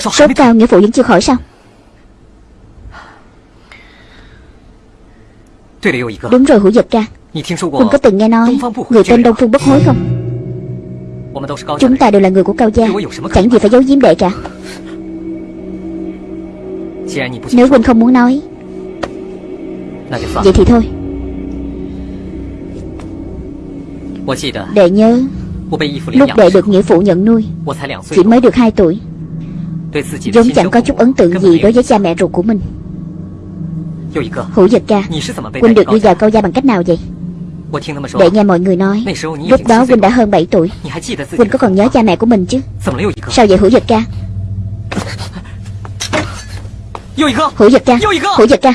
Sốt cao nghĩa phụ vẫn chưa khỏi sao? Đúng rồi hữu ca คุณ có từng nghe nói Người tên Đông Phương Bất Hối không? Chúng ta đều là người của Cao Gia. Chẳng gì phải giấu giếm đệ cả. Nếu Huynh không muốn nói Vậy thì thôi Đệ nhớ. Lúc đệ được nghĩa phụ nhận nuôi Chỉ mới được 2 tuổi. Giống chẳng có chút ấn tượng gì đối với cha mẹ ruột của mình. Hữu giật ca Huynh được đưa vào câu gia bằng cách nào vậy? Để nghe mọi người nói. Lúc đó Huynh đã hơn 7 tuổi. Huynh có còn nhớ cha mẹ của mình chứ? Sao vậy Hữu giật ca? Hữu giật ca Hữu giật ca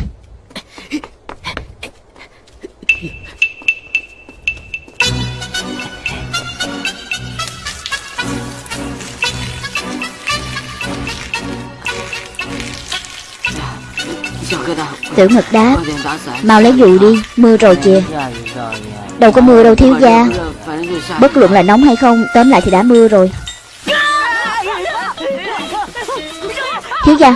Tiểu ngực đáp Mau lấy dù đi, Mưa rồi kìa. Đâu có mưa đâu thiếu gia. Bất luận là nóng hay không, Tóm lại thì đã mưa rồi. Thiếu gia,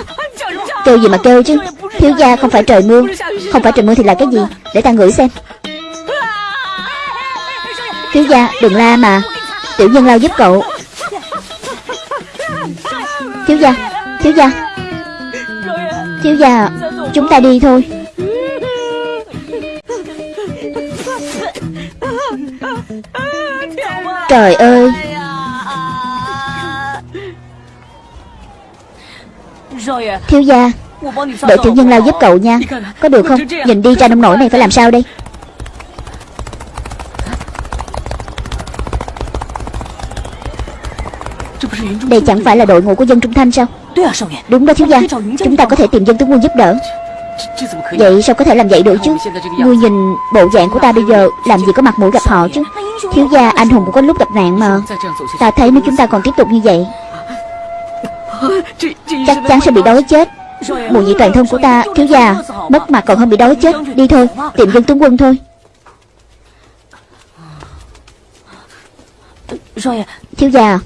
Kêu gì mà kêu chứ? Thiếu gia không phải trời mưa. Không phải trời mưa thì là cái gì? Để ta ngửi xem. Thiếu gia, đừng la mà. Tiểu nhân lao giúp cậu. Thiếu gia Thiếu gia. Thiếu gia Chúng ta đi thôi. Trời ơi. Thiếu gia, đội tiểu nhân lao giúp cậu nha. Có được không? Nhìn đi ra nông nổi này phải làm sao đây? Đây chẳng phải là đội ngũ của dân Trung Thanh sao? Đúng đó thiếu gia. Chúng ta có thể tìm dân tướng quân giúp đỡ. Vậy sao có thể làm vậy được chứ? Ngươi nhìn bộ dạng của ta bây giờ Làm gì có mặt mũi gặp họ chứ? Thiếu gia anh hùng cũng có lúc gặp nạn mà. Ta thấy nếu chúng ta còn tiếp tục như vậy Chắc chắn sẽ bị đói chết. Mùi vị toàn thân của ta Thiếu gia Mất mặt còn hơn bị đói chết. Đi thôi Tìm dân tướng quân thôi. Thiếu gia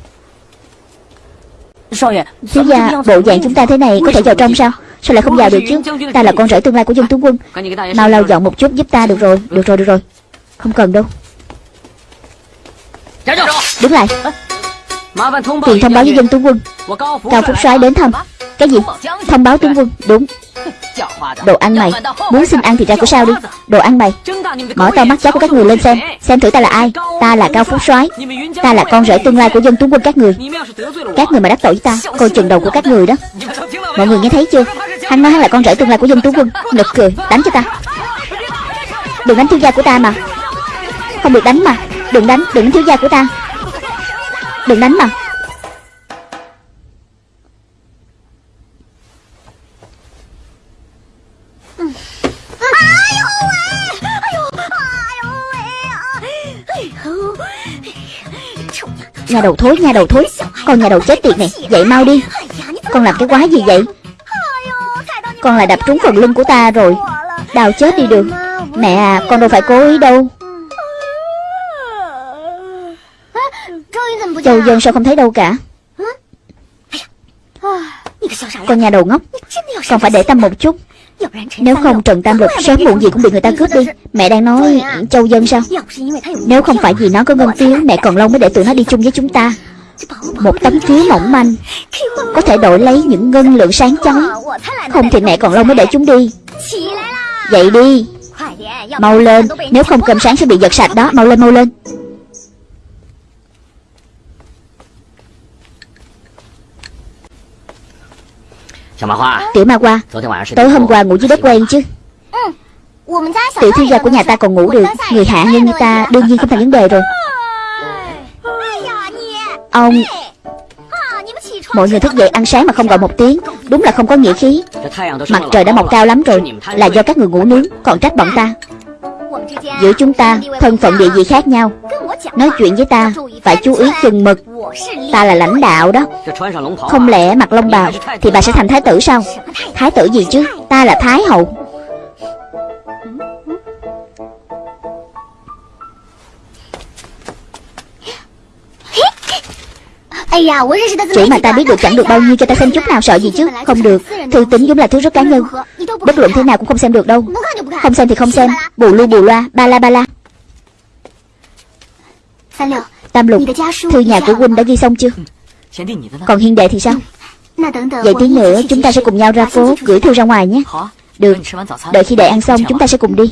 Thiếu gia Bộ dạng chúng ta thế này Có thể vào trong sao? Sao lại không vào được chứ? Ta là con rể tương lai của dân tướng quân. Mau lau dọn một chút giúp ta được rồi. Được rồi được rồi. Không cần đâu. Đứng lại. Tiền thông báo với dân tướng quân. Cao Phúc soái đến thăm. Cái gì? Thông báo tướng quân. Đúng Đồ ăn mày Muốn xin ăn thì ra của sao đi. Đồ ăn mày Mở to mắt chó của các người lên xem Xem thử ta là ai. Ta là Cao Phúc soái Ta là con rể tương lai của dân tướng quân các người. Các người mà đắc tội với ta Coi chừng đầu của các người đó. Mọi người nghe thấy chưa? Hắn nói hắn là con rể tương lai của dân tướng quân. Nực cười Đánh cho ta. Đừng đánh thiếu gia của ta mà. Không được đánh mà. Đừng đánh Đừng đánh thiếu gia của ta. Đừng đánh mà Nhà đầu thối, nhà đầu thối. Con nhà đầu chết tiệt này Dậy mau đi. Con làm cái quái gì vậy? Con lại đập trúng phần lưng của ta rồi. Đau chết đi được. Mẹ à con đâu phải cố ý đâu. Châu dân sao không thấy đâu cả? Con nhà đầu ngốc. Con phải để tâm một chút. Nếu không Trần Tam Lục sớm muộn gì cũng bị người ta cướp đi. Mẹ đang nói Châu dân sao? Nếu không phải vì nó có ngân phiếu Mẹ còn lâu mới để tụi nó đi chung với chúng ta. Một tấm phiếu mỏng manh, Có thể đổi lấy những ngân lượng sáng chói. Không thì mẹ còn lâu mới để chúng đi. Dậy đi. Mau lên, Nếu không cơm sáng sẽ bị giật sạch đó, Mau lên mau lên. Tiểu Ma Hoa Tối hôm qua ngủ dưới đất quen chứ。Tiểu thiếu gia của nhà ta còn ngủ được Người hạ nhân như ta đương nhiên không thành vấn đề rồi。Ông Mọi người thức dậy ăn sáng mà không gọi một tiếng Đúng là không có nghĩa khí。Mặt trời đã mọc cao lắm rồi Là do các người ngủ nướng Còn trách bọn ta Giữa chúng ta Thân phận địa vị khác nhau Nói chuyện với ta, Phải chú ý chừng mực. Ta là lãnh đạo đó. Không lẽ mặc lông bào Thì bà sẽ thành thái tử sao? Thái tử gì chứ? Ta là thái hậu. Chỉ mà ta biết được chẳng được bao nhiêu cho ta xem chút nào sợ gì chứ? Không được. Thư tính vốn là thứ rất cá nhân. Bất luận thế nào cũng không xem được đâu. Không xem thì không xem. Bù lưu bù loa, Ba la ba la. Tam lục Thư nhà của huynh đã ghi xong chưa? Còn hiên đệ thì sao? Vậy tí nữa chúng ta sẽ cùng nhau ra phố Gửi thư ra ngoài nhé. Được. Đợi khi đệ ăn xong chúng ta sẽ cùng đi.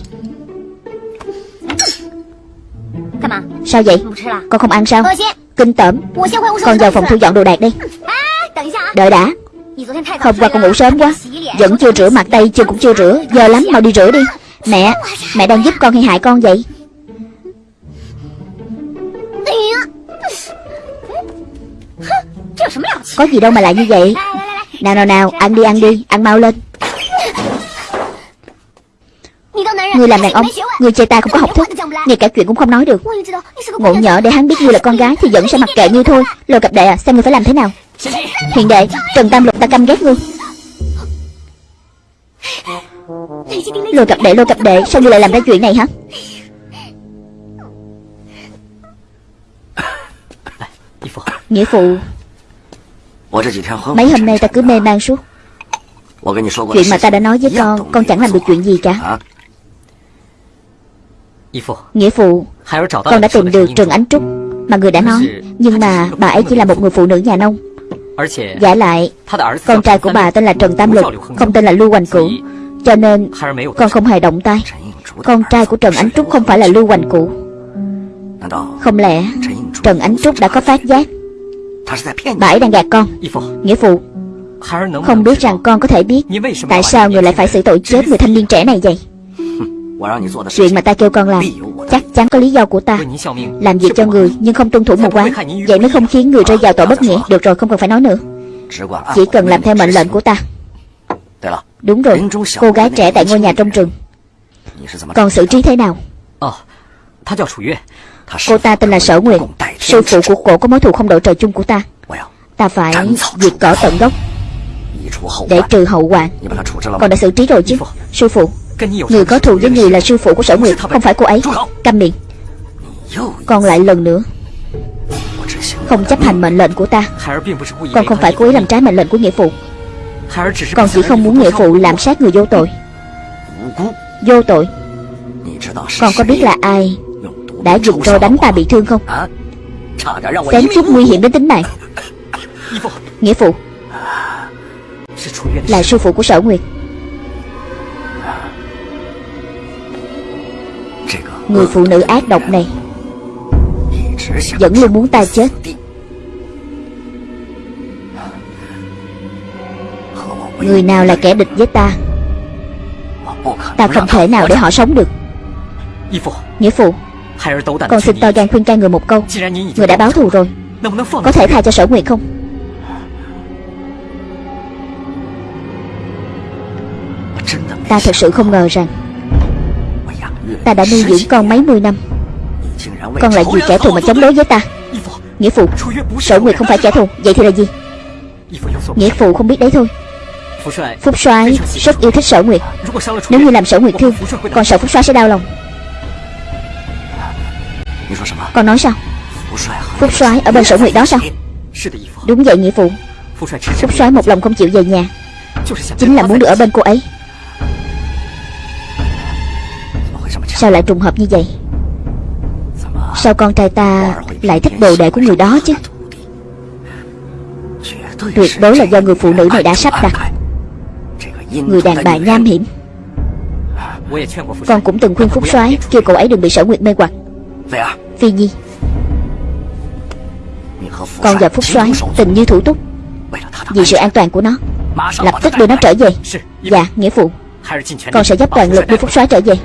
Sao vậy? Con không ăn sao? Kinh tởm. Con vào phòng thu dọn đồ đạc đi. Đợi đã. Hôm qua con ngủ sớm quá. Vẫn chưa rửa mặt tay chân cũng chưa rửa. Giờ lắm mau đi rửa đi. Mẹ Mẹ đang giúp con hay hại con vậy Có gì đâu mà lại như vậy. Nào nào nào Ăn đi ăn đi Ăn mau lên. Ngươi làm đàn ông Ngươi chê ta không có học thức Ngay cả chuyện cũng không nói được. Ngộ nhỡ để hắn biết ngươi là con gái Thì vẫn sẽ mặc kệ ngươi thôi. Lôi cặp đệ à Xem ngươi phải làm thế nào. Hiền đệ Trần Tam Lục ta căm ghét ngươi. Lôi cặp đệ lôi cặp đệ Sao ngươi lại làm ra chuyện này hả Nghĩa phụ Mấy hôm nay ta cứ mê man suốt. Chuyện mà ta đã nói với con Con chẳng làm được chuyện gì cả. Nghĩa phụ Con đã tìm được Trần Ánh Trúc Mà người đã nói. Nhưng mà bà ấy chỉ là một người phụ nữ nhà nông. Giả lại Con trai của bà tên là Trần Tam Lục Không tên là Lưu Hoành Cửu. Cho nên con không hề động tay. Con trai của Trần Ánh Trúc không phải là Lưu Hoành Cửu. Không lẽ Trần Ánh Trúc đã có phát giác. Bà ấy đang gạt con. Nghĩa phụ, Không biết rằng con có thể biết Tại sao người lại phải xử tội chết người thanh niên trẻ này vậy. Chuyện mà ta kêu con làm Chắc chắn có lý do của ta. Làm việc cho người nhưng không tuân thủ một quán. Vậy mới không khiến người rơi vào tội bất nghĩa. Được rồi, không cần phải nói nữa. Chỉ cần làm theo mệnh lệnh của ta. Đúng rồi, Cô gái trẻ tại ngôi nhà trong rừng Còn xử trí thế nào? Cô ta tên là Sở Nguyệt Sư phụ của cổ có mối thù không đội trời chung của ta. Ta phải diệt cỏ tận gốc Để trừ hậu hoạn Còn đã xử trí rồi chứ, Sư phụ. Người có thù với người là sư phụ của sở nguyệt Không phải cô ấy. Câm miệng. Còn lại lần nữa. Không chấp hành mệnh lệnh của ta. Con không phải cố ý làm trái mệnh lệnh của nghĩa phụ. Con chỉ không muốn nghĩa phụ làm sát người vô tội. Vô tội. Con có biết là ai đã dùng roi đánh ta bị thương không? Xém chút nguy hiểm đến tính mạng. Nghĩa phụ Là sư phụ của sở nguyệt. Người phụ nữ ác độc này Vẫn luôn muốn ta chết. Người nào là kẻ địch với ta Ta không thể nào để họ sống được. Nghĩa phụ Con xin to gan khuyên can người một câu. Người đã báo thù rồi. Có thể tha cho sở nguyệt không? Ta thật sự không ngờ rằng Ta đã nuôi dưỡng con mấy mươi năm. Con lại vì kẻ thù mà chống đối với ta. Nghĩa phụ Sở Nguyệt không phải kẻ thù. Vậy thì là gì? Nghĩa phụ không biết đấy thôi. Phúc soái rất yêu thích Sở Nguyệt Nếu như làm Sở Nguyệt thương Con sợ Phúc soái sẽ đau lòng Con nói sao? Phúc soái ở bên Sở Nguyệt đó sao? Đúng vậy nghĩa phụ. Phúc soái một lòng không chịu về nhà. Chính là muốn được ở bên cô ấy. Sao lại trùng hợp như vậy? Sao con trai ta lại thích đồ đệ của người đó chứ? Tuyệt đối là do người phụ nữ này đã sắp đặt. Người đàn bà nham hiểm. Con cũng từng khuyên Phúc soái Kêu cậu ấy đừng bị sở nguyệt mê hoặc Phi Nhi. Con và Phúc soái tình như thủ túc. Vì sự an toàn của nó Lập tức đưa nó trở về. Dạ nghĩa phụ. Con sẽ dốc toàn lực đưa Phúc soái trở về.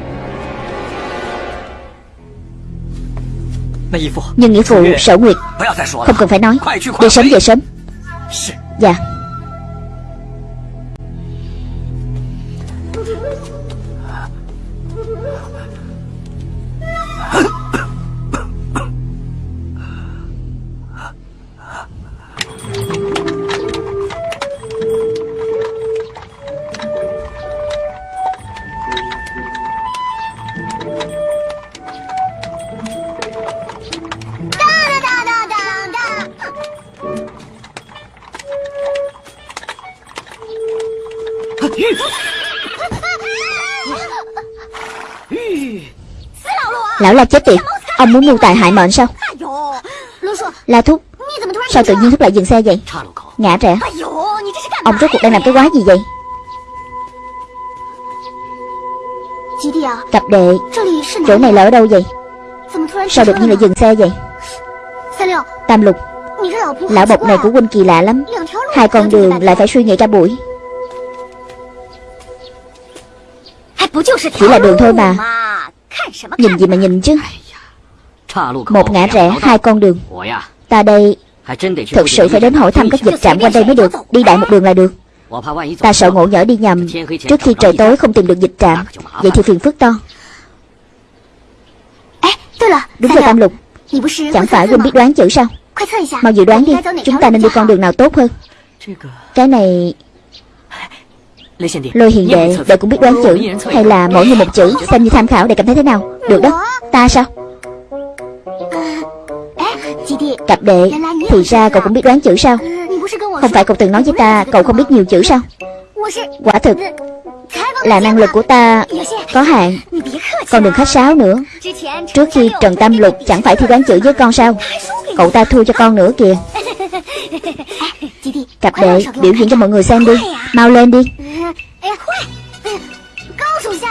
Nhưng nghĩa phụ sở nguyệt. Không cần phải nói. Đi sớm về sớm. Dạ muốn mưu tài hại mệnh sao? La Thúc Sao tự nhiên Thúc lại dừng xe vậy? Ngã rẽ Ông rốt cuộc đang làm cái quái gì vậy? Cặp đệ. Chỗ này là ở đâu vậy? Sao đột nhiên lại dừng xe vậy? Tam lục. Lão bộc này của huynh kỳ lạ lắm. Hai con đường lại phải suy nghĩ cả buổi. Chỉ là đường thôi mà. Nhìn gì mà nhìn chứ Một ngã rẽ hai con đường. Ta đây Thực sự phải đến hỏi thăm các dịch trạm quanh đây mới được. Đi đại một đường là được. Ta sợ ngộ nhỡ đi nhầm. Trước khi trời tối không tìm được dịch trạm. Vậy thì phiền phức to. Đúng rồi Tam Lục. Chẳng phải huynh biết đoán chữ sao? Mau dự đoán đi Chúng ta nên đi con đường nào tốt hơn? Cái này Lôi hiền đệ Đệ cũng biết đoán chữ. Hay là mỗi người một chữ Xem như tham khảo để cảm thấy thế nào. Được đó. Ta sao Cặp đệ. Thì ra cậu cũng biết đoán chữ sao? Không phải cậu từng nói với ta Cậu không biết nhiều chữ sao? Quả thực Là năng lực của ta Có hạn. Con đừng khách sáo nữa. Trước khi Trần Tam Lục chẳng phải thi đoán chữ với con sao? Cậu ta thua cho con nữa kìa. Cặp đệ biểu diễn cho mọi người xem đi. Mau lên đi.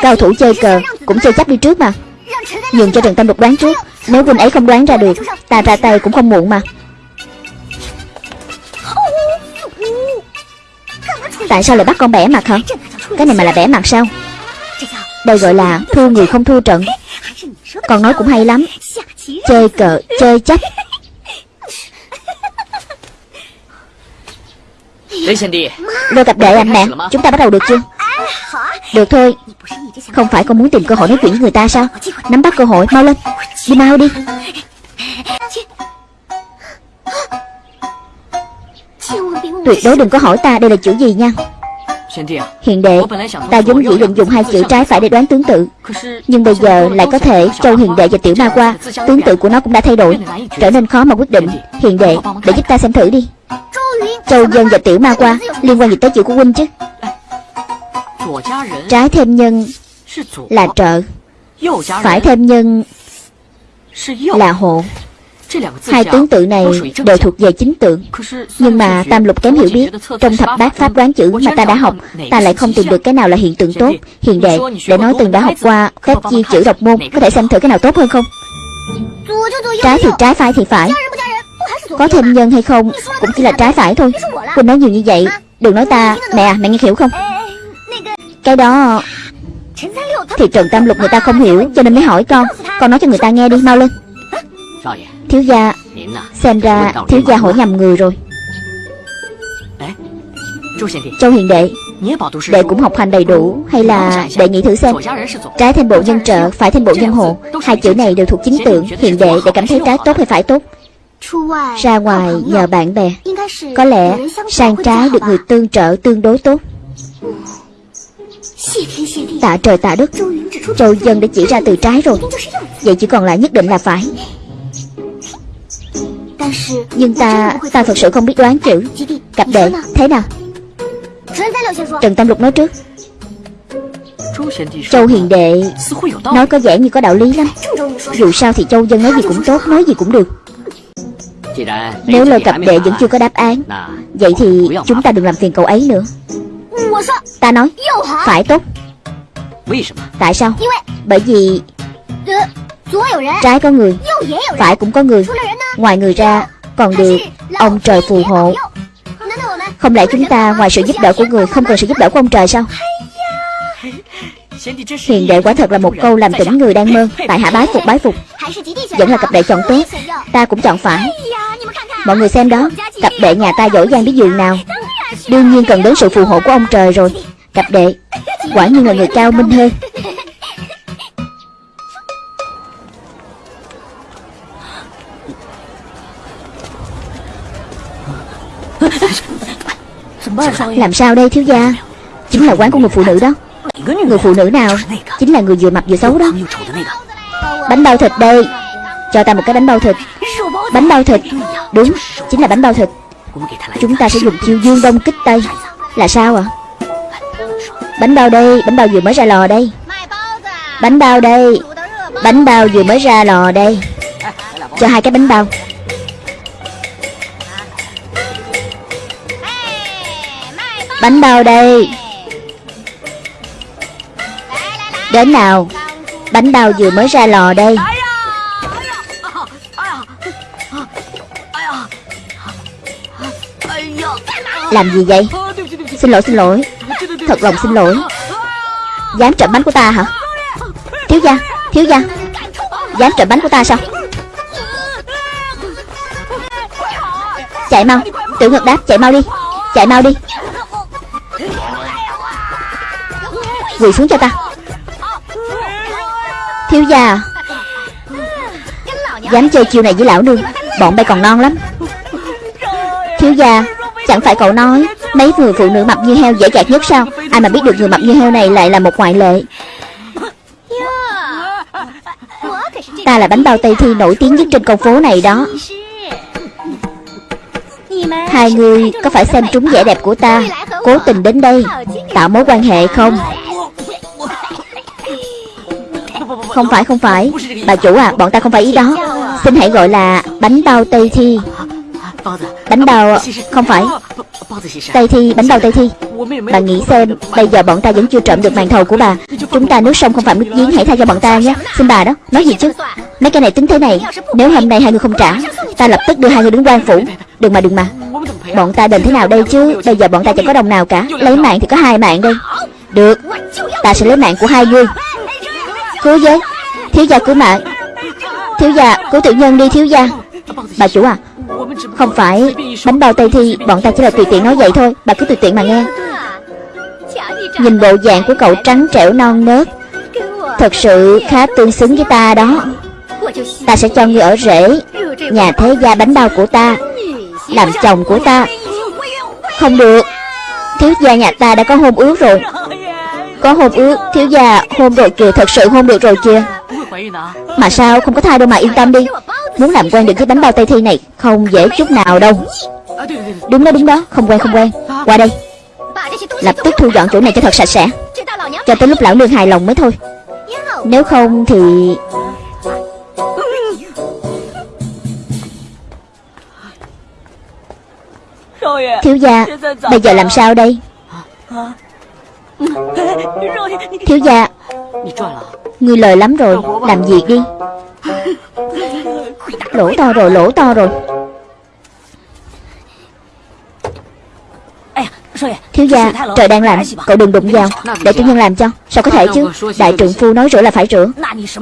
Cao thủ chơi cờ Cũng chơi chấp đi trước mà. Nhường cho Trần Tam Lục đoán trước Nếu Vinh ấy không đoán ra được. Ta ra tay cũng không muộn mà. Tại sao lại bắt con bẻ mặt hả? Cái này mà là bẻ mặt sao? Đây gọi là thua người không thua trận. Con nói cũng hay lắm. Chơi cờ, chơi chấp. Lôi cặp đệ anh nè. Chúng ta bắt đầu được chưa được thôi. Không phải con muốn tìm cơ hội nói chuyện với người ta sao? Nắm bắt cơ hội, mau lên. Đi mau đi. Tuyệt đối đừng có hỏi ta đây là chữ gì nha. Hiện đệ, Ta vốn dĩ định dùng hai chữ trái phải để đoán tướng tự. Nhưng bây giờ lại có thể Châu hiện đệ và tiểu ma qua. Tướng tự của nó cũng đã thay đổi, Trở nên khó mà quyết định. Hiện đệ, để giúp ta xem thử đi. Châu dân và tiểu ma qua, Liên quan gì tới chữ của huynh chứ? Trái thêm nhân Là trợ. Phải thêm nhân Là hộ. Hai tướng tự này đều thuộc về chính tượng. Nhưng mà Tam Lục kém hiểu biết Trong thập bát pháp đoán chữ mà ta đã học Ta lại không tìm được cái nào là hiện tượng tốt Hiện đệ Để nói từng đã học qua Phép chia chữ độc môn Có thể xem thử cái nào tốt hơn không? Trái thì trái phải thì phải. Có thêm nhân hay không Cũng chỉ là trái phải thôi. Quỳnh nói nhiều như vậy. Đừng nói ta. Mẹ mẹ nghe hiểu không Cái đó. Thì Trần Tam Lục người ta không hiểu Cho nên mới hỏi con. Con nói cho người ta nghe đi mau lên. Thiếu gia Xem ra thiếu gia hỏi nhầm người rồi. Châu hiền đệ. Đệ cũng học hành đầy đủ Hay là đệ nghĩ thử xem. Trái thêm bộ nhân trợ Phải thêm bộ nhân hộ. Hai chữ này đều thuộc chính tượng. Hiền đệ để cảm thấy trái tốt hay phải tốt. Ra ngoài nhờ bạn bè. Có lẽ sang trái được người tương trợ tương đối tốt Tạ trời tạ đất. Châu dân đã chỉ ra từ trái rồi. Vậy chỉ còn lại nhất định là phải. Nhưng ta Ta thật sự không biết đoán chữ. Cặp đệ, Thế nào? Trần Tam Lục nói trước. Châu Hiền Đệ Nói có vẻ như có đạo lý lắm. Dù sao thì Châu Dân nói gì cũng tốt, Nói gì cũng được. Nếu lời cặp đệ vẫn chưa có đáp án, Vậy thì chúng ta đừng làm phiền cậu ấy nữa. Ta nói Phải tốt. Tại sao? Bởi vì Trái có người Phải cũng có người。Ngoài người ra Còn được Ông trời phù hộ。Không lẽ chúng ta ngoài sự giúp đỡ của người Không cần sự giúp đỡ của ông trời sao Hiền đệ quả thật là một câu làm tỉnh người đang mơ Tại hạ bái phục。bái phục Vẫn là cặp đệ chọn tốt Ta cũng chọn phải。Mọi người xem đó Cặp đệ nhà ta giỏi giang biết giường nào Đương nhiên cần đến sự phù hộ của ông trời rồi. Cặp đệ, Quả nhiên là người cao minh hơn. Làm sao đây, thiếu gia? Chính là quán của người phụ nữ đó. Người phụ nữ nào? Chính là người vừa mập vừa xấu đó. Bánh bao thịt đây. Cho ta một cái bánh bao thịt. Bánh bao thịt. Đúng, Chính là bánh bao thịt. Chúng ta sẽ dùng chiêu dương đông kích tây. Là sao ạ? Bánh bao đây, Bánh bao vừa mới ra lò đây. Bánh bao đây, Bánh bao vừa mới ra lò đây. Cho hai cái bánh bao. Bánh bao đây. Đến nào. Bánh bao vừa mới ra lò đây. Làm gì vậy? Xin lỗi xin lỗi. Thật lòng xin lỗi. Dám trộm bánh của ta hả? Thiếu gia Thiếu gia. Dám trộm bánh của ta sao? Chạy mau. Tiểu ngược đáp, chạy mau đi. Chạy mau đi. Quỳ xuống cho ta. Thiếu gia à. Dám chơi chiều này với lão nương. Bọn bay còn non lắm. Thiếu gia à. Chẳng phải cậu nói, Mấy người phụ nữ mập như heo dễ dạt nhất sao? Ai mà biết được người mập như heo này lại là một ngoại lệ. Ta là bánh bao Tây Thi nổi tiếng nhất trên con phố này đó. Hai người có phải xem trúng vẻ đẹp của ta, Cố tình đến đây, Tạo mối quan hệ không? Không phải không phải. Bà chủ à bọn ta không phải ý đó. Xin hãy gọi là bánh bao Tây Thi. Bánh bao Không phải Tây Thi Bánh bao Tây Thi Bà nghĩ xem Bây giờ bọn ta vẫn chưa trộm được màn thầu của bà Chúng ta nước sông không phạm nước giếng Hãy tha cho bọn ta nhé Xin bà đó Nói gì chứ Mấy cái này tính thế này Nếu hôm nay hai người không trả Ta lập tức đưa hai người đến quan phủ Đừng mà đừng mà Bọn ta đền thế nào đây chứ Bây giờ bọn ta chẳng có đồng nào cả Lấy mạng thì có hai mạng đây Được Ta sẽ lấy mạng của hai người Cứu với Thiếu gia cứu mạng Thiếu gia cứu tự nhân đi thiếu gia Bà chủ à không phải. Bánh bao Tây Thi, Bọn ta chỉ là tùy tiện nói vậy thôi. Bà cứ tùy tiện mà nghe. Nhìn bộ dạng của cậu trắng trẻo non nớt. Thật sự khá tương xứng với ta đó. Ta sẽ cho ngươi ở rễ. Nhà thế gia bánh bao của ta. Làm chồng của ta. Không được. Thiếu gia nhà ta đã có hôn ước rồi. Có hôn ước, Thiếu gia hôn rồi kìa. Thật sự hôn được rồi kìa. Mà sao không có thai đâu mà yên tâm đi. Muốn làm quen được với bánh bao Tây Thi này Không dễ chút nào đâu. Đúng đó đúng đó Không quen không quen. Qua đây. Lập tức thu dọn chỗ này cho thật sạch sẽ. Cho tới lúc lão nương hài lòng mới thôi. Nếu không thì Thiếu gia Bây giờ làm sao đây? Thiếu gia Ngươi lời lắm rồi Làm việc đi Lỗ to rồi lỗ to rồi. Thiếu gia Trời đang lạnh Cậu đừng đụng vào. Để chủ nhân làm cho. Sao có thể chứ? Đại trượng phu nói rửa là phải rửa.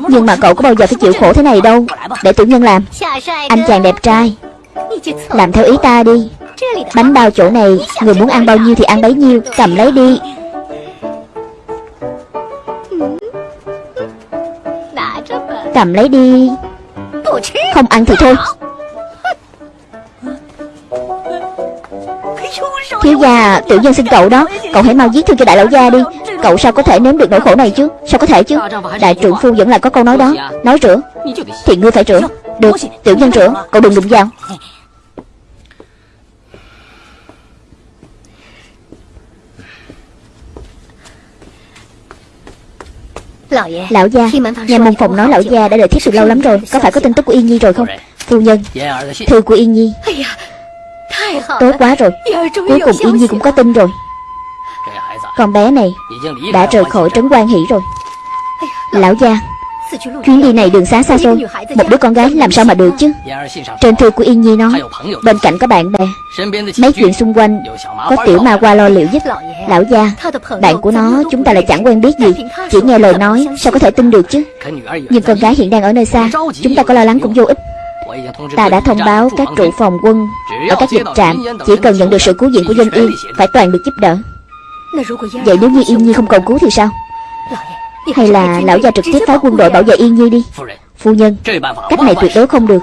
Nhưng mà cậu có bao giờ phải chịu khổ thế này đâu? Để chủ nhân làm. Anh chàng đẹp trai. Làm theo ý ta đi. Bánh bao chỗ này Người muốn ăn bao nhiêu thì ăn bấy nhiêu Cầm lấy đi. Cầm lấy đi không ăn thì thôi. Thiếu gia, Tiểu nhân xin cậu đó. Cậu hãy mau giết thương cho đại lão gia đi. Cậu sao có thể nếm được nỗi khổ này chứ? Sao có thể chứ? Đại trượng phu vẫn là có câu nói đó. Nói rửa. Thì ngươi phải rửa. Được, Tiểu nhân rửa. Cậu đừng đụng vào. Lão gia Nhà môn phòng nói lão gia đã đợi thiếp từ lâu lắm rồi Có phải có tin tức của Yên Nhi rồi không? Phu nhân Thư của Yên Nhi. Tốt quá rồi. Cuối cùng Yên Nhi cũng có tin rồi. Con bé này Đã rời khỏi trấn quan hỷ rồi. Lão gia Chuyến đi này đường xá xa xôi. Một đứa con gái làm sao mà được chứ? Trên thư của Yên Nhi nói Bên cạnh có bạn bè. Mấy chuyện xung quanh Có tiểu ma qua lo liệu giúp Lão gia. Bạn của nó chúng ta lại chẳng quen biết gì. Chỉ nghe lời nói Sao có thể tin được chứ? Nhưng con gái hiện đang ở nơi。xa Chúng ta có lo lắng cũng vô ích。Ta đã thông báo các trụ phòng quân Ở các dịch trạm Chỉ cần nhận được sự cứu viện của dân yên Phải toàn được giúp đỡ Vậy nếu như Yên Nhi không cầu cứu thì sao hay là lão gia trực tiếp phái quân đội bảo vệ Yên Nhi đi. Phu nhân Cách này tuyệt đối không được.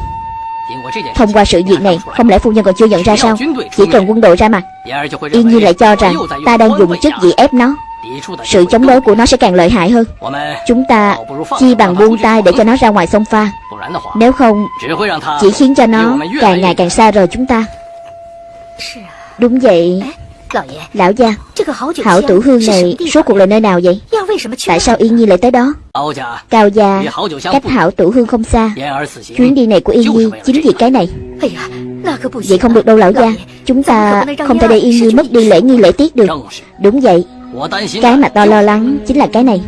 Thông qua sự việc này Không lẽ phu nhân còn chưa nhận ra sao? Chỉ cần quân đội ra mặt Yên Nhi lại cho rằng Ta đang dùng chất gì ép nó. Sự chống đối của nó sẽ càng lợi hại hơn. Chúng ta chi bằng buông tay để cho nó ra ngoài sông pha. Nếu không Chỉ khiến cho nó càng ngày càng xa rời chúng ta. Đúng vậy Lão gia Hảo tử hương này Số cuộc là nơi nào vậy？Tại sao Yên Nhi lại tới đó？Cao gia Cách hảo tử hương không xa Chuyến đi này của Yên Nhi Chính vì cái này。Vậy không được đâu lão gia Chúng ta không thể để Yên Nhi mất đi lễ nghi lễ tiết được。Đúng vậy。Cái mà to lo lắng chính là cái này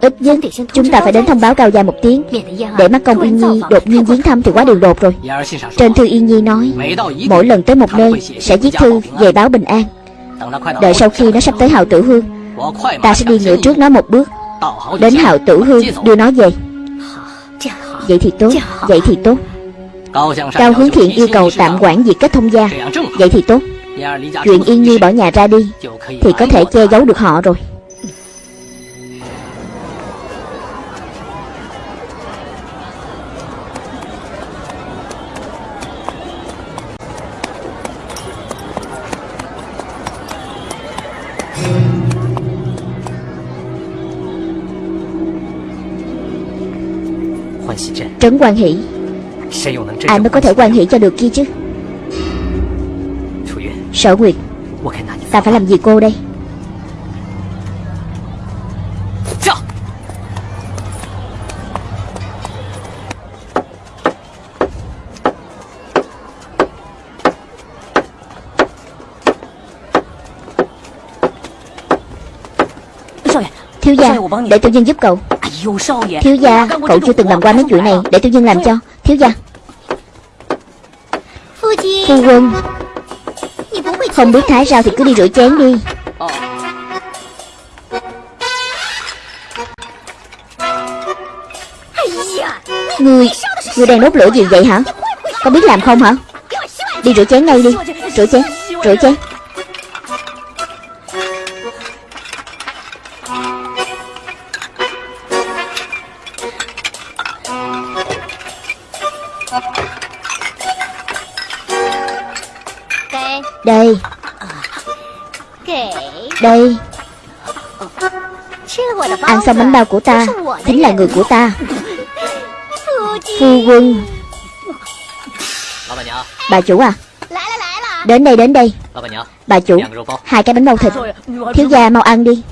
Ít nhất chúng ta phải đến thông báo Cao Gia một tiếng Để mắt công Yên Nhi đột nhiên viếng thăm thì quá đường đột rồi Trên thư Yên Nhi nói Mỗi lần tới một nơi sẽ viết thư về báo bình an Đợi sau khi nó sắp tới Hào Tử Hương Ta sẽ đi ngựa trước nó một bước Đến Hào Tử Hương đưa nó về Vậy thì tốt Vậy thì tốt。Cao Hướng Thiện yêu cầu tạm quản việc kết thông gia Vậy thì tốt Chuyện Yên Nhi bỏ nhà ra đi Thì có thể che giấu được họ rồi trấn quan hỷ. Ai mới có thể quan hỷ cho được kia chứ? Sở Nguyệt. Ta phải làm gì cô đây? Thiếu gia Để tôi nhân giúp cậu. Thiếu gia Cậu chưa từng làm qua mấy chuyện này. Để tiểu nhân làm cho. Thiếu gia. Phu quân. Không biết thái sao thì cứ đi rửa chén đi. Người Người đang đốt lửa gì vậy hả? Có biết làm không hả? Đi rửa chén ngay đi. Rửa chén Rửa chén Đây. Đây. Ăn xong bánh bao của ta. Chính là người của ta. Phu quân. Bà chủ à? Đến đây đến đây. Bà chủ Hai cái bánh bao thịt. Thiếu gia mau ăn đi.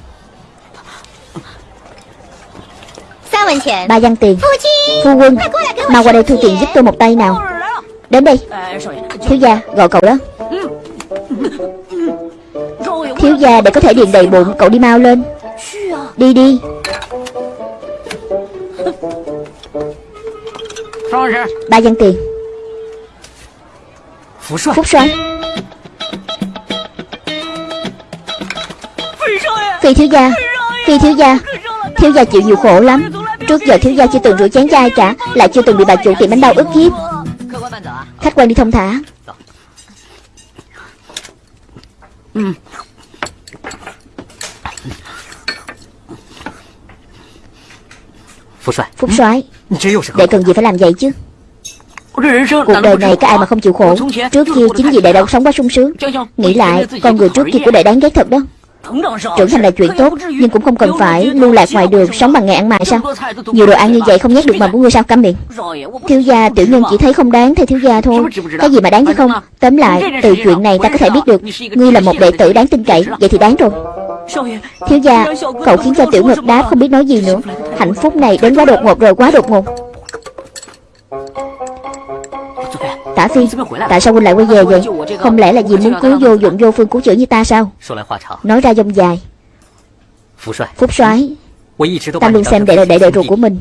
Ba văn tiền. Phu quân Mau qua đây thu tiền giúp tôi một tay nào. Đến đây. Thiếu gia gọi cậu đó. Thiếu gia để có thể điền đầy bụng Cậu đi mau lên. Đi đi. Ba dân tiền. Phúc xoay Phi thiếu gia. Phi thiếu gia. Thiếu gia chịu nhiều khổ lắm. Trước giờ thiếu gia chưa từng rửa chén chai cả Lại chưa từng bị bà chủ tiệm bánh đau ức hiếp. Khách quan đi thông thả. ừ. phúc soái đệ ừ. cần gì phải làm vậy chứ? Cuộc đời này có ai mà không chịu khổ? Trước kia chính vì đệ đâu sống quá sung sướng Nghĩ lại con người trước kia của đệ đáng ghét thật đó. Trưởng thành là chuyện tốt Nhưng cũng không cần phải lưu lạc ngoài đường Sống bằng nghề ăn mày sao Nhiều đồ ăn như vậy không nhét được mồm của người sao cắm miệng Thiếu gia tiểu nhân chỉ thấy không đáng thay thiếu gia thôi. Cái gì mà đáng chứ không? Tóm lại từ chuyện này ta có thể biết được Ngươi là một đệ tử đáng tin cậy Vậy thì đáng rồi. Thiếu gia Cậu khiến cho tiểu ngực đáp không biết nói gì nữa. Hạnh phúc này đến quá đột ngột rồi quá đột ngột. Tả Phi Tại sao huynh lại quay về vậy? Không lẽ là vì muốn cứu vô dụng vô phương cứu chữa như ta sao? Nói ra dông dài. Phúc soái Ta luôn xem đệ là đệ đệ ruột của mình.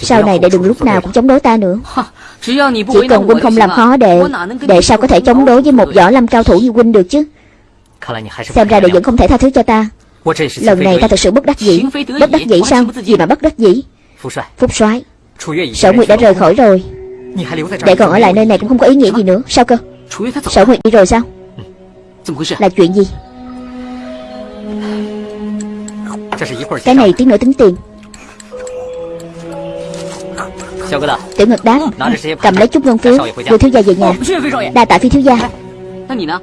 Sau này đệ đừng lúc nào cũng chống đối ta nữa. Chỉ cần huynh không làm khó đệ Đệ sao có thể chống đối với một võ lâm cao thủ như huynh được chứ? Xem ra đệ vẫn không thể tha thứ cho ta. Lần này ta thật sự bất đắc dĩ. Bất đắc dĩ sao? Gì mà bất đắc dĩ? Phúc soái Sở Nguyệt đã rời khỏi rồi. Để còn ở lại nơi này cũng không có ý nghĩa gì nữa. Sao cơ? Sở Nguyệt đi rồi sao? Là chuyện gì? Cái này tiếng nữa tính tiền. Tiểu Ngực đáp Cầm lấy chút ngân phiếu. Đưa thiếu gia về nhà. Đa tạ phi thiếu gia.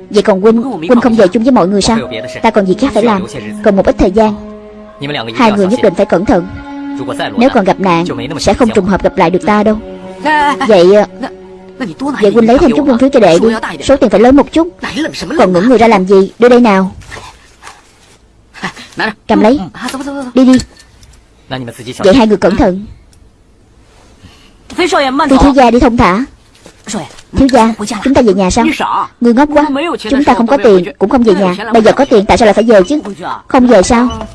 Vậy còn Quynh Quynh không về chung với mọi người sao? Ta còn gì khác phải làm. Còn một ít thời gian. Hai người nhất định phải cẩn thận. Nếu còn gặp nạn Sẽ không trùng hợp gặp lại được ta đâu. Vậy ờ, Vậy huynh lấy thêm chút lương thứ cho đệ đi. Số tiền phải lớn một chút. Còn ngưỡng người ra làm gì? Đưa đây nào. Cầm lấy. Đi đi. Vậy hai người cẩn thận. Phi thiếu gia đi thông thả. Thiếu gia, Chúng ta về nhà sao Người ngốc quá. Chúng ta không có tiền, Cũng không về nhà. Bây giờ có tiền, Tại sao lại phải về chứ? Không về sao?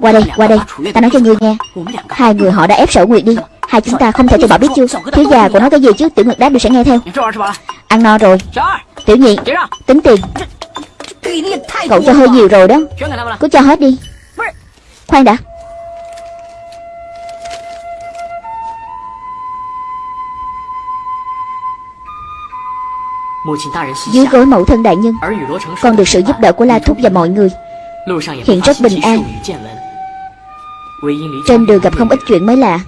Qua đây Qua đây. Ta nói cho ngươi nghe. Hai người họ đã ép sở nguyệt đi. Hai chúng ta không thể từ bỏ biết chưa Thiếu gia của nói cái gì chứ? Tiểu Nguyệt đáp đều sẽ nghe theo. Ăn no rồi. Tiểu nhị, Tính tiền. Cậu cho hơi nhiều rồi đó. Cứ cho hết đi. Khoan đã. Dưới gối mẫu thân đại nhân, Con được sự giúp đỡ của La Thúc và mọi người. Hiện rất bình an. Trên đường gặp không ít chuyện mới lạ.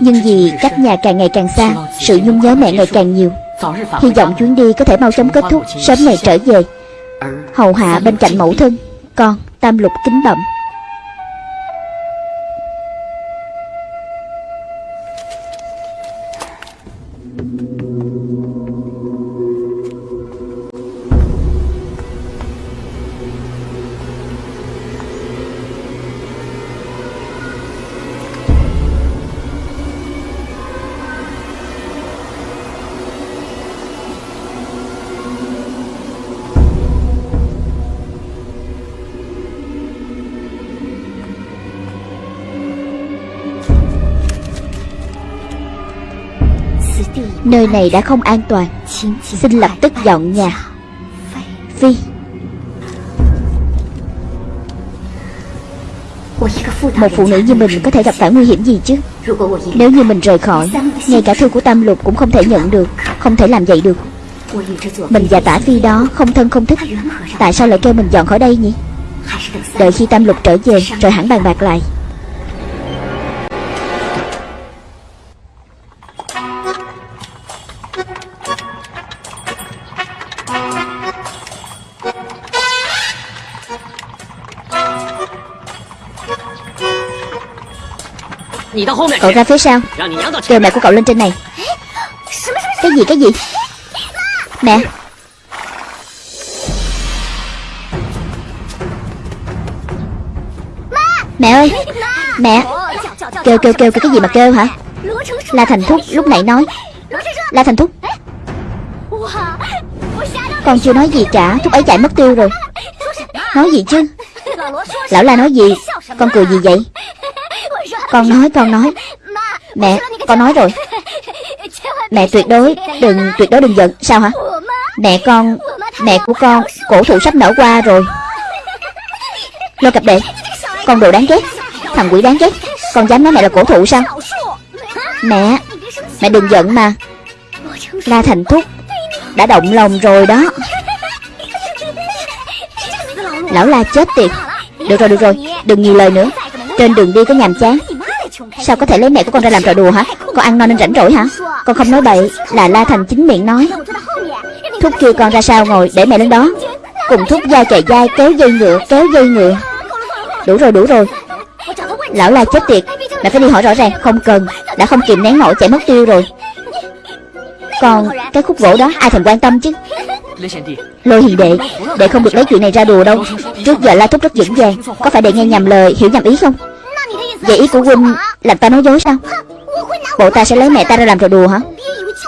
Nhưng vì cách nhà càng ngày càng xa, Sự nhung nhớ mẹ ngày càng nhiều. Hy vọng chuyến đi có thể mau chóng kết thúc, Sớm ngày trở về. Hầu hạ bên cạnh mẫu thân, Con, tam lục kính bậm Nơi này đã không an toàn. Xin lập tức dọn nhà. Phi. Một phụ nữ như mình có thể gặp phải nguy hiểm gì chứ? Nếu như mình rời khỏi, Ngay cả thư của Tam Lục cũng không thể nhận được, Không thể làm vậy được. Mình và tả phi đó không thân không thích. Tại sao lại kêu mình dọn khỏi đây nhỉ? Đợi khi Tam Lục trở về, Rồi hẳn bàn bạc lại. Cậu ra phía sau. Kêu mẹ của cậu lên trên này. Cái gì cái gì? Mẹ. Mẹ ơi. Mẹ. Kêu kêu kêu cái gì mà kêu hả? La Thành Thúc lúc nãy nói. La Thành Thúc. Con chưa nói gì cả Thúc ấy chạy mất tiêu rồi. Nói gì chứ? Lão La nói gì? Con cười gì vậy Con nói con nói. Mẹ con nói rồi. Mẹ tuyệt đối đừng tuyệt đối đừng giận. Sao hả? Mẹ con Mẹ của con cổ thụ sắp nở qua rồi. Lôi cặp đệ Con đồ đáng ghét. Thằng quỷ đáng ghét. Con dám nói mẹ là cổ thụ sao? Mẹ Mẹ đừng giận mà. La Thành Thúc Đã động lòng rồi đó. Lão La chết tiệt. Được rồi được rồi. Đừng nhiều lời nữa. Trên đường đi có nhàm chán Sao có thể lấy mẹ của con ra làm trò đùa hả? Con ăn no nên rảnh rỗi hả? Con không nói bậy, Là La Thành chính miệng nói. Thúc kêu con ra sao ngồi, để mẹ lên đó. Cùng thúc dao chạy dai kéo dây ngựa, kéo dây ngựa. Đủ rồi đủ rồi. Lão La chết tiệt, Mẹ phải đi hỏi rõ ràng, Không cần. Đã không kìm nén nổi, chạy mất tiêu rồi. Còn cái khúc gỗ đó, ai thèm quan tâm chứ? Lôi hiền đệ Đệ không được lấy chuyện này ra đùa đâu. Trước giờ La Thúc rất vững vàng. Có phải đệ nghe nhầm lời, hiểu nhầm ý không? Vậy ý của huynh làm ta nói dối sao? Bộ ta sẽ lấy mẹ ta ra làm trò đùa hả?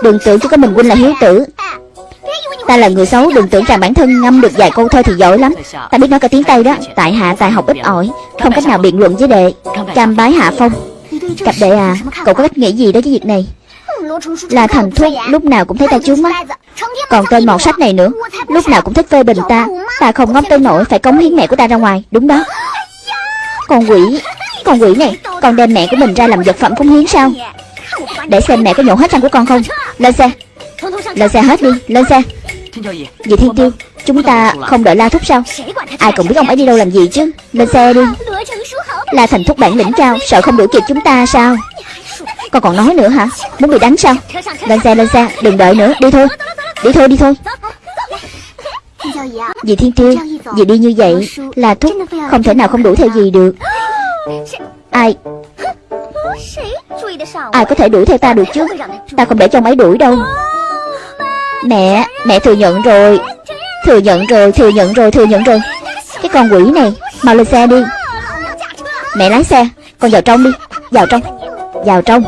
Đừng tưởng chỉ có mình huynh là hiếu tử. Ta là người xấu, Đừng tưởng rằng bản thân ngâm được vài câu thơ thì giỏi lắm. Ta biết nói cả tiếng Tây đó. Tại hạ, tài học ít ỏi. Không cách nào biện luận với đệ. Cam bái hạ phong. Cặp đệ à Cậu có cách nghĩ gì đó với việc này? Là thành thuốc, lúc nào cũng thấy ta chướng mắt. Còn tên mọt sách này nữa. Lúc nào cũng thích phê bình ta. Ta không ngóng tới nổi phải cống hiến mẹ của ta ra ngoài. Đúng đó. Con quỷ. Con quỷ này, Con đem mẹ của mình ra làm vật phẩm cống hiến sao? Để xem mẹ có nhổ hết răng của con không. Lên xe. Lên xe hết đi, Lên xe. Vì Thiên Tiêu, Chúng ta không đợi La Thúc sao? Ai cũng biết ông ấy đi đâu làm gì chứ? Lên xe đi. La Thành Thúc bản lĩnh cao, Sợ không đuổi kịp chúng ta sao? Con còn nói nữa hả? Muốn bị đánh sao? Lên xe lên xe, Đừng đợi nữa, Đi thôi. Đi thôi đi thôi. Dì Thiên Tiêu, Dì đi như vậy, La Thúc không thể nào không đuổi theo gì được. Ai? Ai có thể đuổi theo ta được chứ? Ta không để cho máy đuổi đâu. Mẹ Mẹ thừa nhận rồi. Thừa nhận rồi, Thừa nhận rồi, Thừa nhận rồi. Cái con quỷ này, Mau lên xe đi. Mẹ lái xe, Con vào trong đi. Vào trong Vào trong.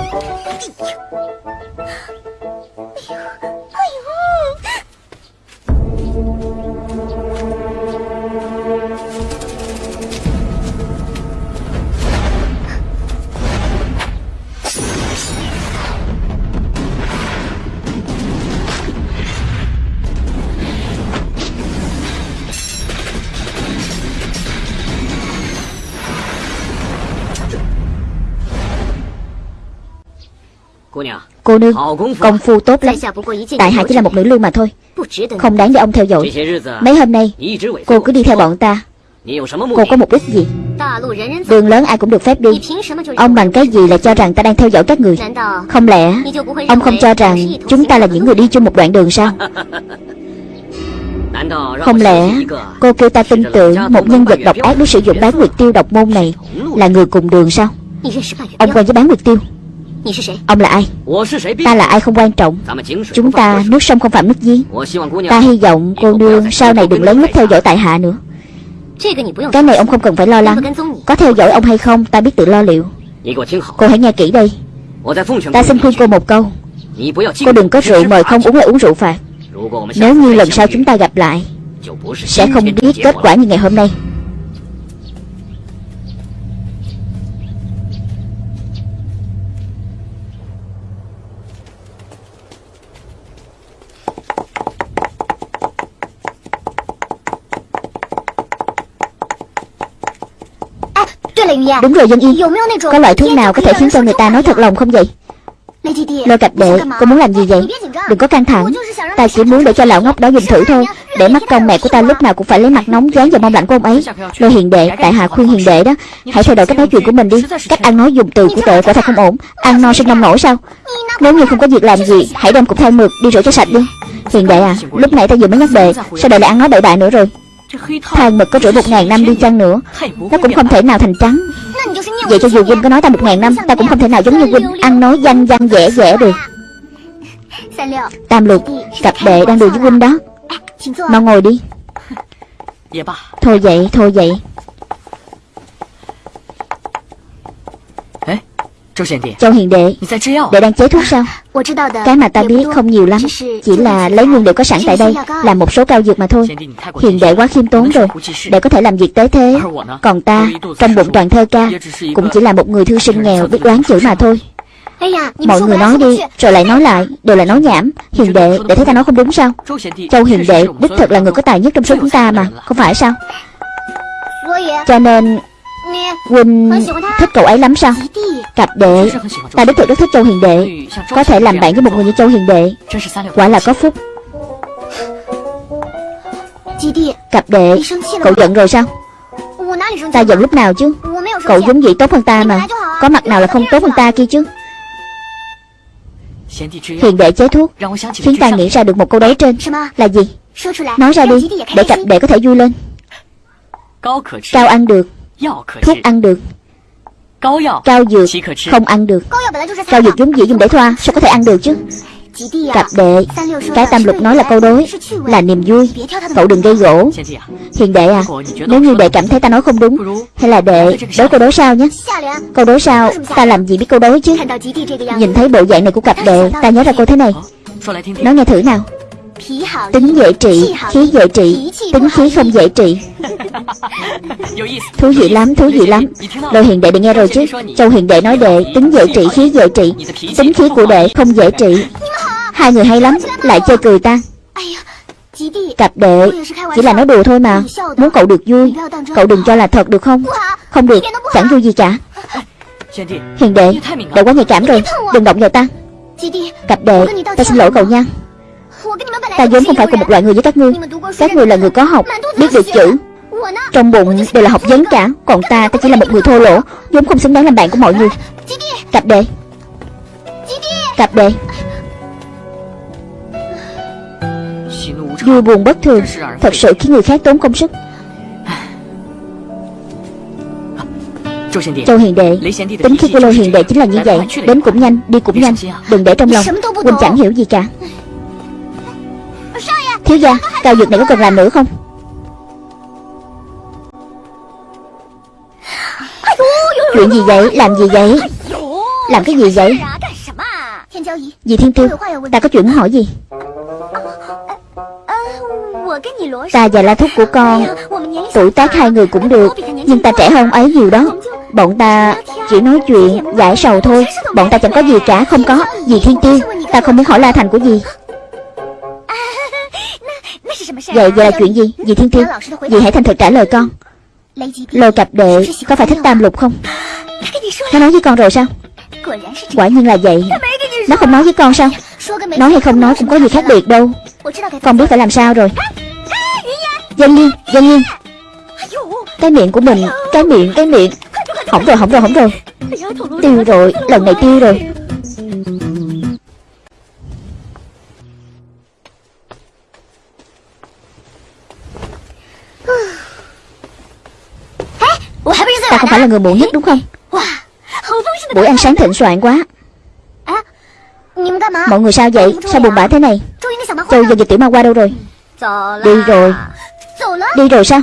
Cô nương Công phu tốt lắm. Tại hạ chỉ là một nữ lưu mà thôi. Không đáng để ông theo dõi. Mấy hôm nay Cô cứ đi theo bọn ta. Cô có mục đích gì? Đường lớn ai cũng được phép đi. Ông bằng cái gì là cho rằng ta đang theo dõi các người? Không lẽ Ông không cho rằng Chúng ta là những người đi chung một đoạn đường sao? Không lẽ Cô kêu ta tin tưởng Một nhân vật độc ác để sử dụng bán nguyệt tiêu độc môn này Là người cùng đường sao? Ông quen với bán nguyệt tiêu Ông là ai? Ta là ai không quan trọng. Chúng ta nước sông không phạm nước giếng. Ta hy vọng cô nương sau này đừng lớn lút theo dõi tại hạ nữa. Cái này ông không cần phải lo lắng. Có theo dõi ông hay không, ta biết tự lo liệu. Cô hãy nghe kỹ đây. Ta xin khuyên cô một câu. Cô đừng có rượu mời không uống lại uống rượu phạt. Nếu như lần sau chúng ta gặp lại, Sẽ không biết kết quả như ngày hôm nay. Đúng rồi dân y. Có loại thuốc nào có thể khiến cho người ta nói thật lòng không vậy? Lôi cặp đệ Cô muốn làm gì vậy? Đừng có căng thẳng. Ta chỉ muốn để cho lão ngốc đó dùng thử thôi. Để mắt công mẹ của ta lúc nào cũng phải lấy mặt nóng dán vào mong lạnh của ông ấy. Lôi hiền đệ Tại hạ khuyên hiền đệ đó Hãy thay đổi cách nói chuyện của mình đi. Cách ăn nói dùng từ của đệ quả thật không ổn. Ăn no sinh nông nổi sao? Nếu như không có việc làm gì Hãy đem cục than mực đi rửa cho sạch đi. Hiền đệ à Lúc nãy ta vừa mới nhắc đệ Sao đệ lại ăn nói bậy bạ nữa rồi? Than mực có rửa một ngàn năm đi chăng nữa? Nó cũng không thể nào thành trắng Vậy cho dù huynh có nói ta một ngàn năm Ta cũng không thể nào giống như huynh Ăn nói danh văn dễ dễ được. Tam lục Cặp đệ đang đùa với huynh đó. Mau ngồi đi. Thôi vậy thôi vậy Châu hiền đệ Đệ đang chế thuốc sao Cái mà ta biết không nhiều lắm Chỉ là lấy nguyên liệu có sẵn tại đây Làm một số cao dược mà thôi。Hiền đệ quá khiêm tốn rồi Đệ có thể làm việc tế thế Còn ta Trong bụng toàn thơ ca Cũng chỉ là một người thư sinh nghèo biết đoán chữ mà thôi。Mọi người nói đi Rồi lại nói lại Đều là nói nhảm。Hiền đệ Để thấy ta nói không đúng sao Châu hiền đệ Đích thực là người có tài nhất trong số chúng ta mà Không phải sao Cho nên Huynh thích cậu ấy lắm sao? Cặp đệ Ta đích thực rất thích Châu Hiền Đệ. Có thể làm bạn với một người như Châu Hiền Đệ. Quả là có phúc. Cặp đệ Cậu giận rồi sao? Ta giận lúc nào chứ? Cậu giống vậy tốt hơn ta mà. Có mặt nào là không tốt hơn ta kia chứ? Hiền đệ chế thuốc. Khiến ta nghĩ ra được một câu đấu trên. Là gì? Nói ra đi Để cặp đệ có thể vui lên. Cao ăn được Thuốc ăn được。Cao dược không ăn được。Cao dược vốn dĩ dùng để thoa Sao có thể ăn được chứ？Cặp đệ Cái tam lục nói là câu đối Là niềm vui Cậu đừng gây gỗ。Hiền đệ à Nếu như đệ cảm thấy ta nói không đúng Hay là đệ đối câu đối sao nhé？Câu đối sao Ta làm gì biết câu đối chứ？Nhìn thấy bộ dạng này của cặp đệ Ta nhớ ra cô thế này。Nói nghe thử nào Tính dễ trị, khí dễ trị Tính khí không dễ trị. Thú vị lắm, thú vị lắm. Lôi hiền đệ được nghe rồi chứ. Châu hiền đệ nói đệ Tính dễ trị, khí dễ trị. Tính khí của đệ không dễ trị. Hai người hay lắm, lại chơi cười ta. Cặp đệ Chỉ là nói đùa thôi mà. Muốn cậu được vui Cậu đừng cho là thật được không? Không được, chẳng vui gì cả. Hiền đệ, đệ quá nhạy cảm rồi. Đừng động vào ta. Cặp đệ, ta xin lỗi cậu nha Ta vốn không phải cùng một loại người với các ngươi. Các ngươi là người có học Biết được chữ. Trong bụng đều là học vấn cả Còn ta ta chỉ là một người thô lỗ vốn không xứng đáng làm bạn của mọi người. Cặp đệ Cặp đệ Vui buồn bất thường Thật sự khiến người khác tốn công sức. Châu Hiền Đệ. Tính khí của Lô Hiền Đệ chính là như vậy Đến cũng nhanh, đi cũng nhanh. Đừng để trong lòng. Huynh chẳng hiểu gì cả Thiếu gia, cao dược này có cần làm nữa không? Chuyện gì vậy, làm gì vậy? Làm cái gì vậy? Dì Thiên Tiêu Ta có chuyện muốn hỏi gì? Ta và la thúc của con Tuổi tác hai người cũng được Nhưng ta trẻ hơn ấy nhiều đó. Bọn ta chỉ nói chuyện giải sầu thôi. Bọn ta chẳng có gì cả Không có. Dì Thiên Tiêu Ta không muốn hỏi La Thành của dì. Vậy vậy là chuyện gì? Dì Thiên Tiêu Dì hãy thành thật trả lời con. Lôi cặp đệ Có phải thích tam lục không? Nó nói với con rồi sao? Quả nhiên là vậy. Nó không nói với con sao? Nói hay không nói cũng có gì khác biệt đâu. Con biết phải làm sao rồi. Dân nhiên Dân nhiên Cái miệng của mình Cái miệng Cái miệng. Hỏng rồi hỏng rồi hỏng rồi. Tiêu rồi Lần này tiêu rồi Ta không phải là người muộn nhất đúng không? Buổi ăn sáng thịnh soạn quá. Mọi người sao vậy? Sao buồn bã thế này? Châu và dịch tiểu ma qua đâu rồi? Đi rồi. Đi rồi sao?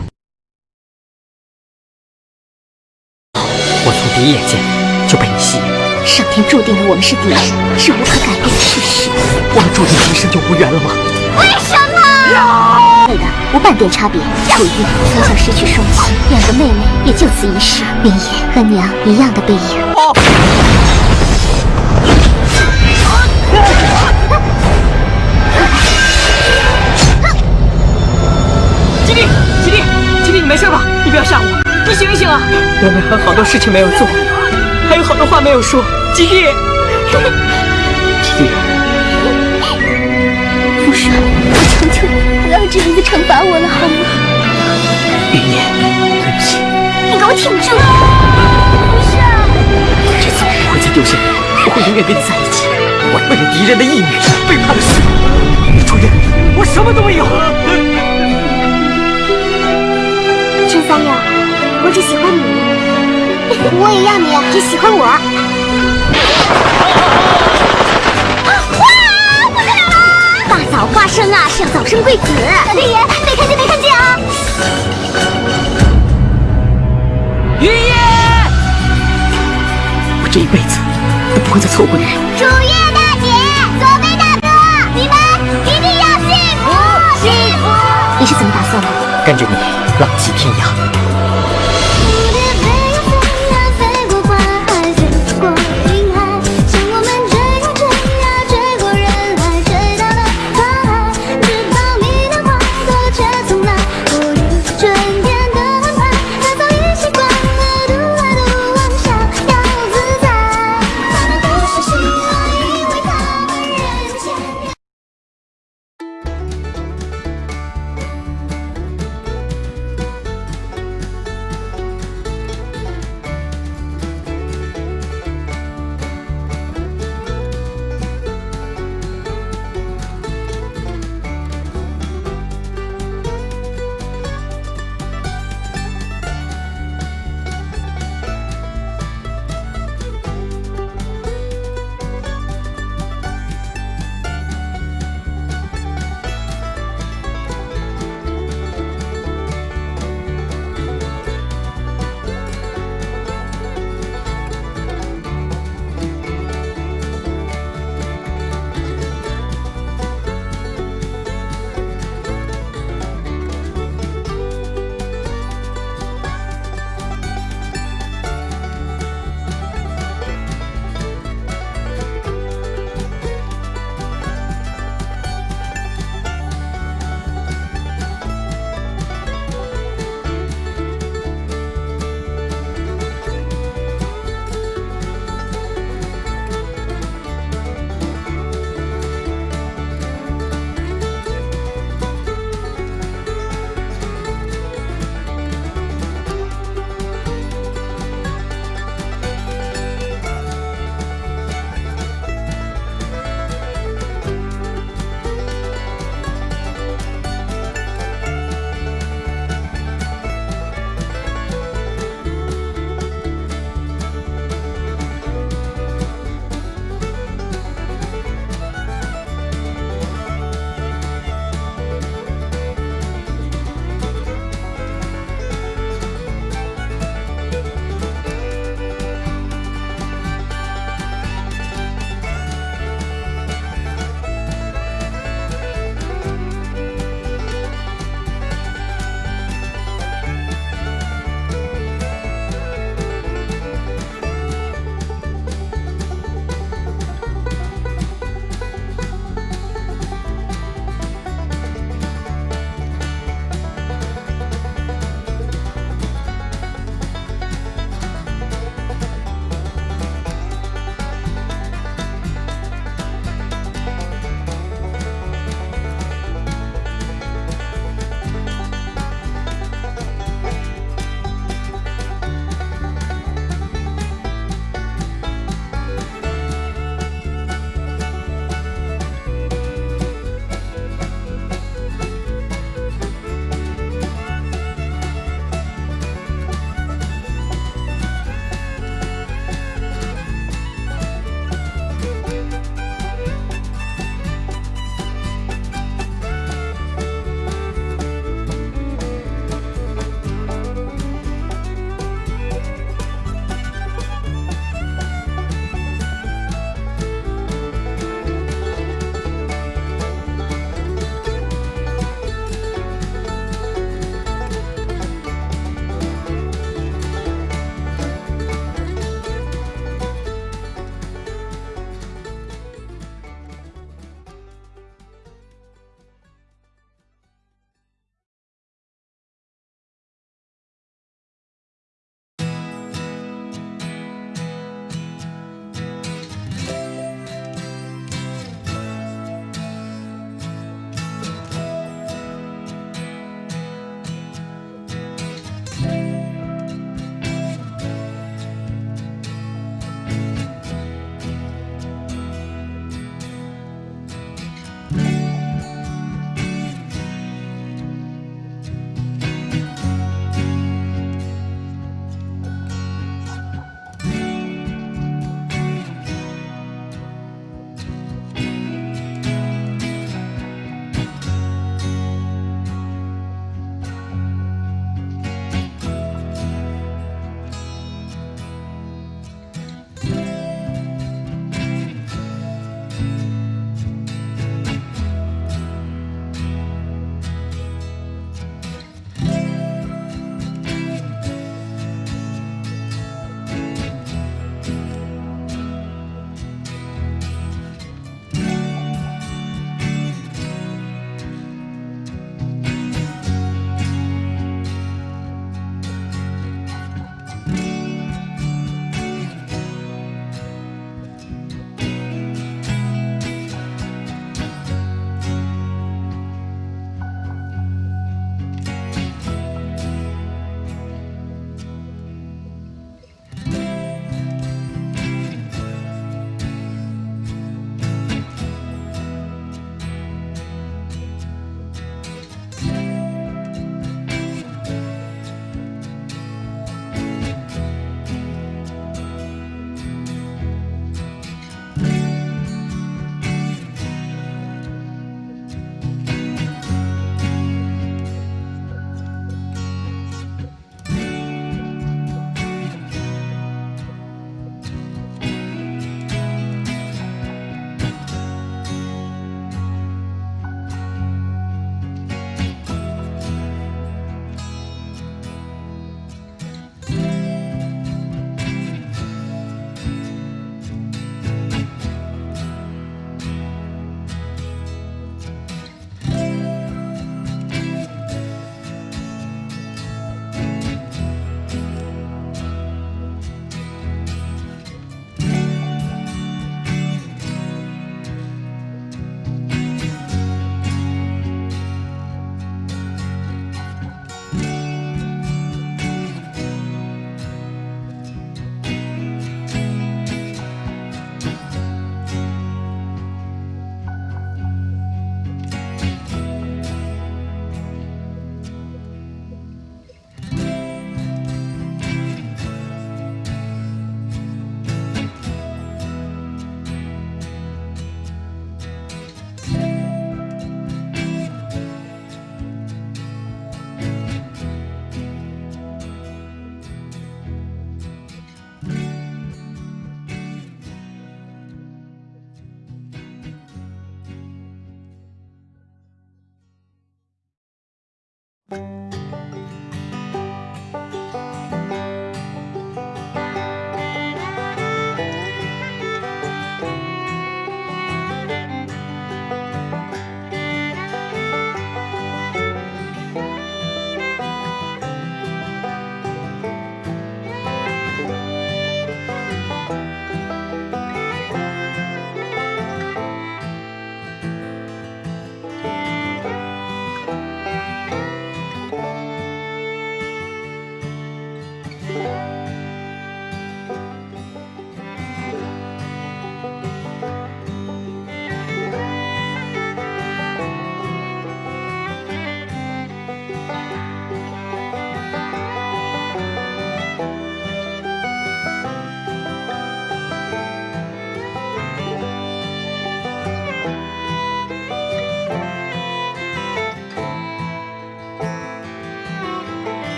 我味的无半点差别。楚玉从小失去双亲，两个妹妹也就此一世。云夜和娘一样的背影。哦娘娘还好多事情没有做，还有好多话没有说。吉弟，吉弟，父神，我求求你。要这样子惩罚我了，好吗？云烟，对不起，你给我挺住！不是，这次我不会再丢下你，我会永远跟你在一起。我为了敌人的义女，背叛了师傅。楚月，我什么都没有。陈三六，我只喜欢你，我也要你只喜欢我。花生啊，是要早生贵子。小天爷，没看见没看见啊！云烟，我这一辈子都不会再错过你。楚月大姐，左贝大哥，你们一定要幸福幸福！你是怎么打算的？跟着你浪迹天涯，